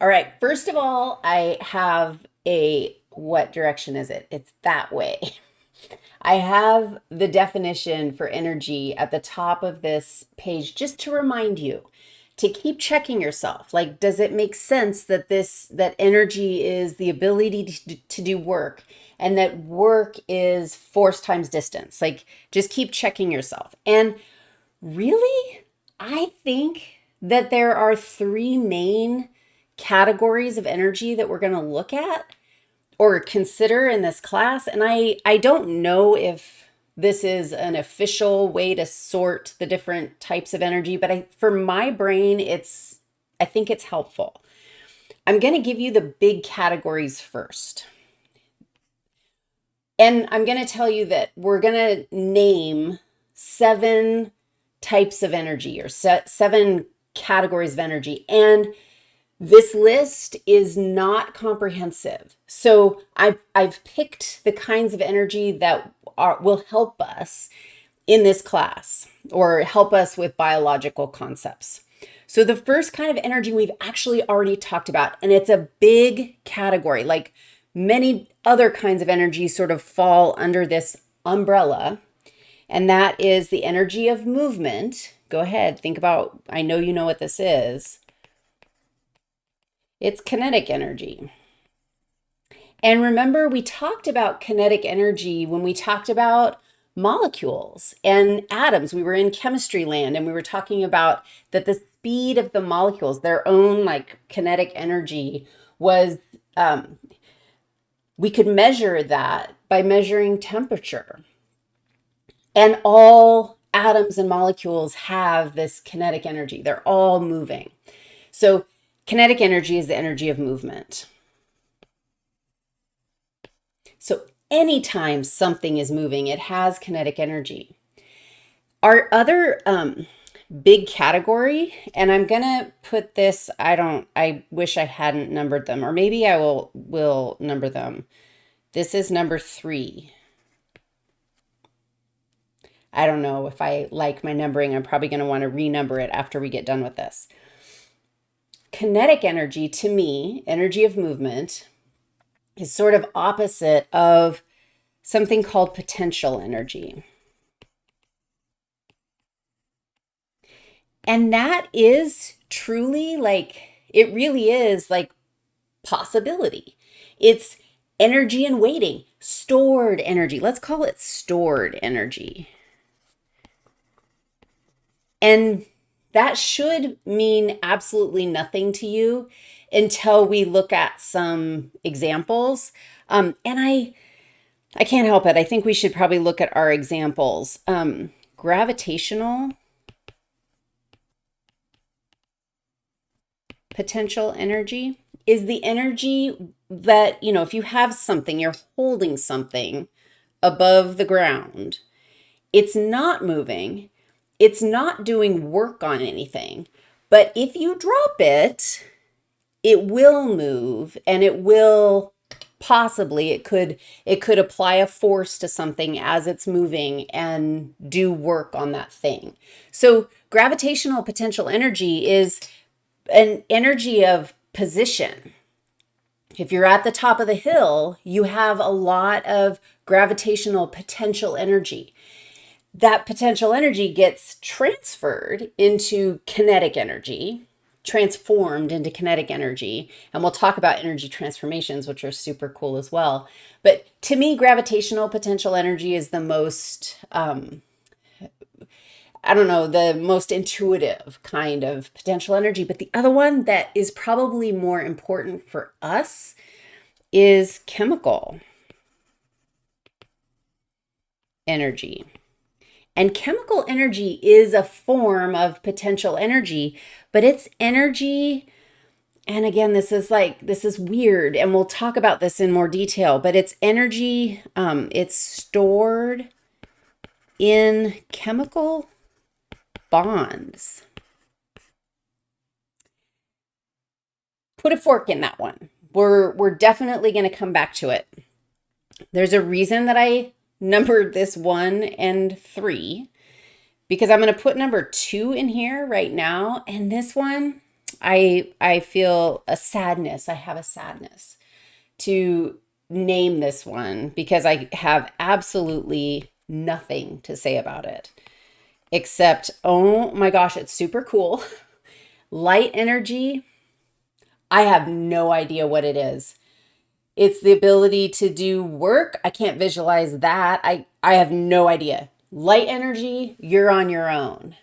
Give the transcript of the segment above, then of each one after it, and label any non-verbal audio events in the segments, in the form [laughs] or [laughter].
All right, first of all, I have a, what direction is it? It's that way. [laughs] I have the definition for energy at the top of this page just to remind you to keep checking yourself. Like, does it make sense that this, that energy is the ability to, to do work and that work is force times distance? Like, just keep checking yourself. And really, I think that there are three main categories of energy that we're going to look at or consider in this class. And I, I don't know if this is an official way to sort the different types of energy, but I, for my brain, it's, I think it's helpful. I'm going to give you the big categories first. And I'm going to tell you that we're going to name seven types of energy or set seven categories of energy. And this list is not comprehensive. So I've, I've picked the kinds of energy that are, will help us in this class or help us with biological concepts. So the first kind of energy we've actually already talked about, and it's a big category, like many other kinds of energy sort of fall under this umbrella, and that is the energy of movement. Go ahead, think about, I know you know what this is. It's kinetic energy. And remember, we talked about kinetic energy when we talked about molecules and atoms. We were in chemistry land and we were talking about that the speed of the molecules, their own like kinetic energy was, um, we could measure that by measuring temperature. And all atoms and molecules have this kinetic energy. They're all moving. So Kinetic energy is the energy of movement. So anytime something is moving, it has kinetic energy. Our other um, big category, and I'm gonna put this, I don't, I wish I hadn't numbered them, or maybe I will, will number them. This is number three. I don't know if I like my numbering. I'm probably going to want to renumber it after we get done with this. Kinetic energy, to me, energy of movement, is sort of opposite of something called potential energy. And that is truly like, it really is like possibility. It's energy and waiting, stored energy. Let's call it stored energy. And that should mean absolutely nothing to you until we look at some examples. Um, and I, I can't help it. I think we should probably look at our examples. Um, gravitational potential energy is the energy that, you know, if you have something, you're holding something above the ground, it's not moving, it's not doing work on anything. But if you drop it, it will move and it will possibly it could it could apply a force to something as it's moving and do work on that thing. So gravitational potential energy is an energy of position. If you're at the top of the hill, you have a lot of gravitational potential energy that potential energy gets transferred into kinetic energy, transformed into kinetic energy. And we'll talk about energy transformations, which are super cool as well. But to me, gravitational potential energy is the most, um, I don't know, the most intuitive kind of potential energy. But the other one that is probably more important for us is chemical energy. And chemical energy is a form of potential energy, but it's energy. And again, this is like, this is weird. And we'll talk about this in more detail, but it's energy. Um, it's stored in chemical bonds. Put a fork in that one. We're, we're definitely going to come back to it. There's a reason that I numbered this one and three because I'm going to put number two in here right now. And this one, I I feel a sadness. I have a sadness to name this one because I have absolutely nothing to say about it except oh my gosh, it's super cool. [laughs] Light energy, I have no idea what it is. It's the ability to do work. I can't visualize that. I, I have no idea. Light energy, you're on your own.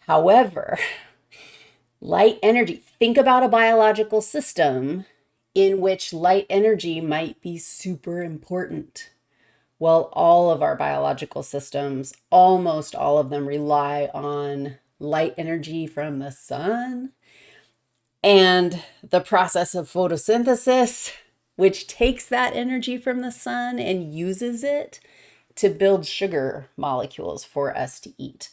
However, [laughs] light energy, think about a biological system in which light energy might be super important. Well, all of our biological systems, almost all of them rely on light energy from the sun and the process of photosynthesis, which takes that energy from the sun and uses it to build sugar molecules for us to eat.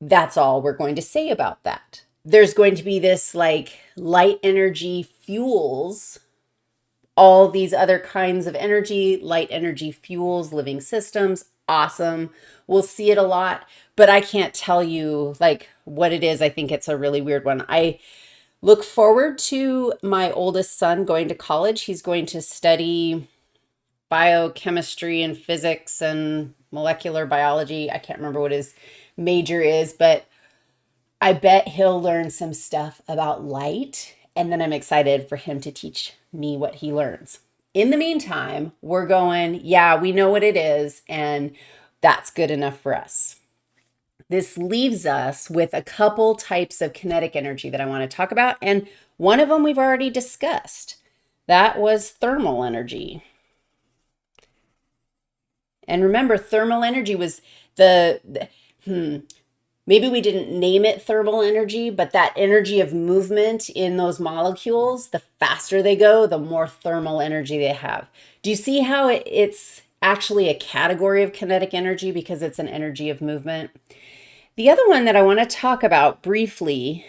That's all we're going to say about that. There's going to be this like light energy fuels all these other kinds of energy, light energy fuels, living systems, awesome. We'll see it a lot, but I can't tell you like what it is. I think it's a really weird one. I look forward to my oldest son going to college. He's going to study biochemistry and physics and molecular biology. I can't remember what his major is, but I bet he'll learn some stuff about light. And then I'm excited for him to teach me what he learns. In the meantime, we're going, yeah, we know what it is, and that's good enough for us. This leaves us with a couple types of kinetic energy that I want to talk about, and one of them we've already discussed. That was thermal energy. And remember, thermal energy was the, the hmm, maybe we didn't name it thermal energy, but that energy of movement in those molecules, the faster they go, the more thermal energy they have. Do you see how it's actually a category of kinetic energy because it's an energy of movement? The other one that I want to talk about briefly,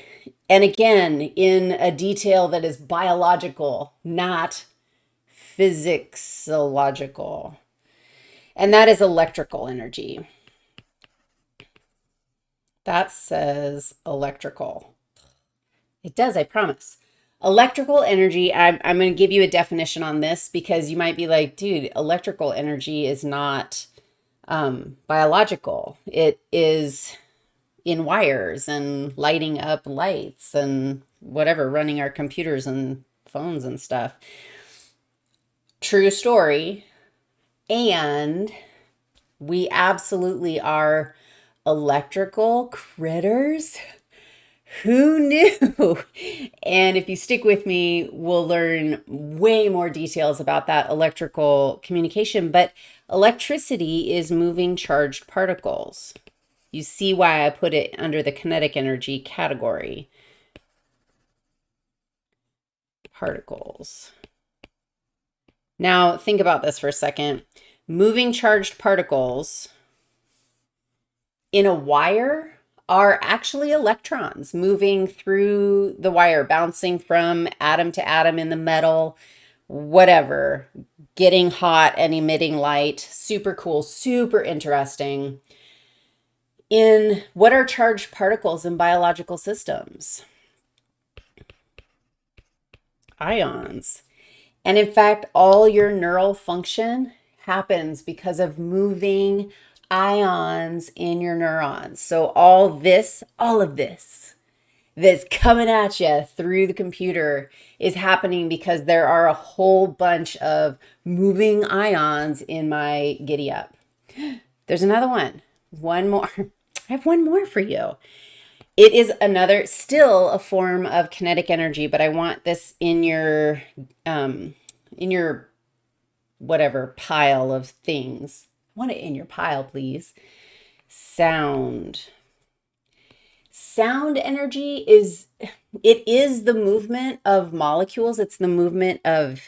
and again, in a detail that is biological, not physiological, and that is electrical energy. That says electrical. It does, I promise. Electrical energy, I'm, I'm going to give you a definition on this because you might be like, dude, electrical energy is not um, biological. It is in wires and lighting up lights and whatever, running our computers and phones and stuff. True story. And we absolutely are electrical critters. Who knew? [laughs] And if you stick with me, we'll learn way more details about that electrical communication. But electricity is moving charged particles. You see why I put it under the kinetic energy category. Particles. Now, think about this for a second. Moving charged particles in a wire are actually electrons moving through the wire, bouncing from atom to atom in the metal, whatever, getting hot and emitting light. Super cool, super interesting. In what are charged particles in biological systems? Ions. And in fact, all your neural function happens because of moving ions in your neurons. So all this, all of this that's coming at you through the computer is happening because there are a whole bunch of moving ions in my giddy up. [gasps] There's another one. One more. [laughs] I have one more for you. It is another, still a form of kinetic energy, but I want this in your, um, in your whatever pile of things want it in your pile, please. Sound. Sound energy is, it is the movement of molecules. It's the movement of,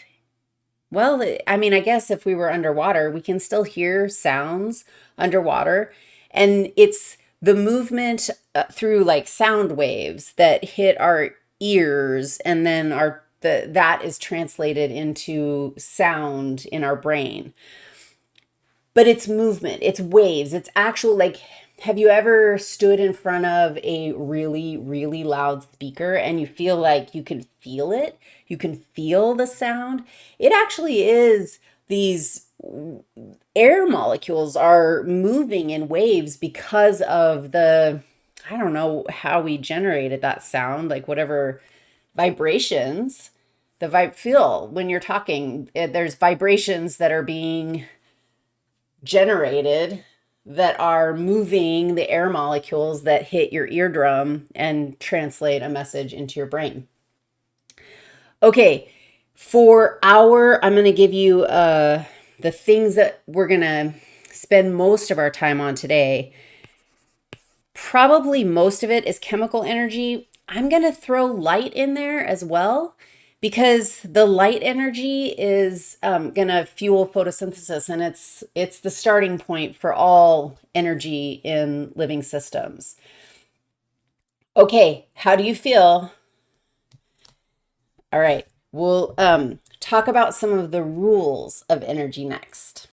well, I mean, I guess if we were underwater, we can still hear sounds underwater. And it's the movement uh, through like sound waves that hit our ears and then our the, that is translated into sound in our brain but it's movement, it's waves, it's actual like have you ever stood in front of a really, really loud speaker and you feel like you can feel it? You can feel the sound? It actually is these air molecules are moving in waves because of the, I don't know how we generated that sound, like whatever vibrations the vibe feel when you're talking. Eh, there's vibrations that are being generated that are moving the air molecules that hit your eardrum and translate a message into your brain. Okay, for our, I'm going to give you uh, the things that we're going to spend most of our time on today. Probably most of it is chemical energy. I'm going to throw light in there as well because the light energy is um, going to fuel photosynthesis and it's it's the starting point for all energy in living systems. Okay, how do you feel? All right, we'll um, talk about some of the rules of energy next.